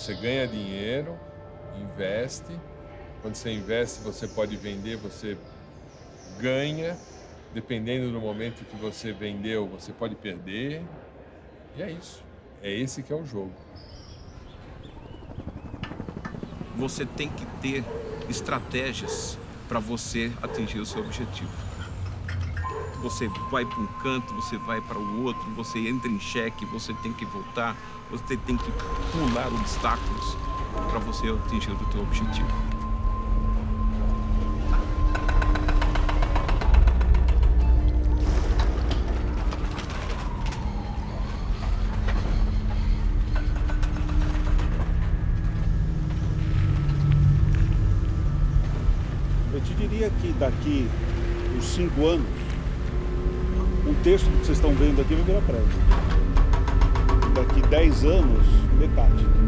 Você ganha dinheiro, investe. Quando você investe, você pode vender, você ganha. Dependendo do momento que você vendeu, você pode perder. E é isso. É esse que é o jogo. Você tem que ter estratégias para você atingir o seu objetivo. Você vai para um canto, você vai para o outro, você entra em cheque, você tem que voltar, você tem que pular obstáculos para você atingir o seu objetivo. Eu te diria que daqui uns cinco anos, um do que vocês estão vendo aqui vai virar prédio. Daqui dez anos, metade.